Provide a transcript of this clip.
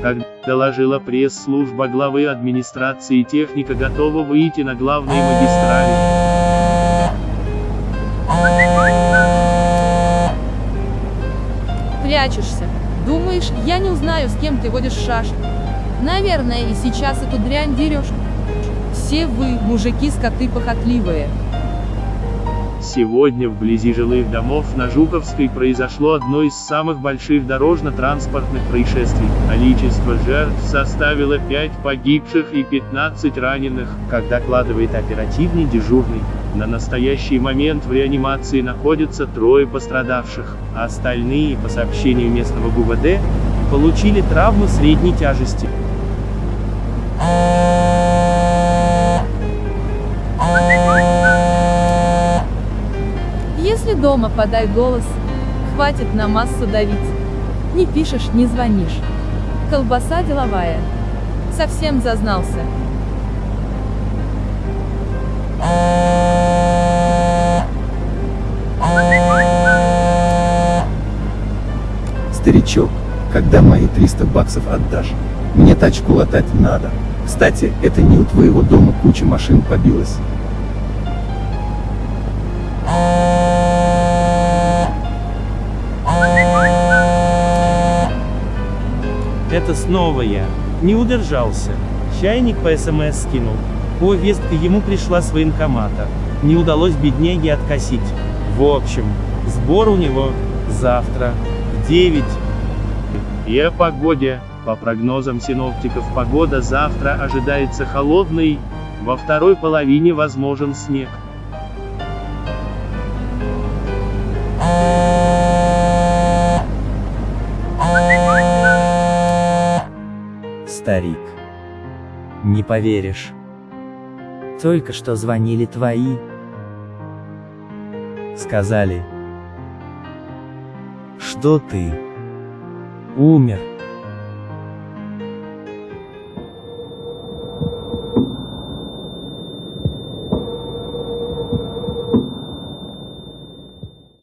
Как доложила пресс-служба главы администрации техника готова выйти на главные магистрали. Прячешься. Думаешь, я не узнаю, с кем ты водишь шашни? Наверное, и сейчас эту дрянь дерешь. Все вы, мужики, скоты похотливые. Сегодня вблизи жилых домов на Жуковской произошло одно из самых больших дорожно-транспортных происшествий. Количество жертв составило 5 погибших и 15 раненых, как докладывает оперативный дежурный. На настоящий момент в реанимации находятся трое пострадавших, а остальные, по сообщению местного ГУВД, получили травмы средней тяжести. Дома подай голос, хватит на массу давить. Не пишешь, не звонишь. Колбаса деловая. Совсем зазнался. Старичок, когда мои 300 баксов отдашь? Мне тачку латать надо. Кстати, это не у твоего дома куча машин побилась. Это снова я. Не удержался. Чайник по СМС скинул. Повестка ему пришла с военкомата. Не удалось бедняге откосить. В общем, сбор у него завтра в 9. И о погоде. По прогнозам синоптиков погода завтра ожидается холодной, во второй половине возможен снег. Старик. Не поверишь. Только что звонили твои. Сказали, что ты умер.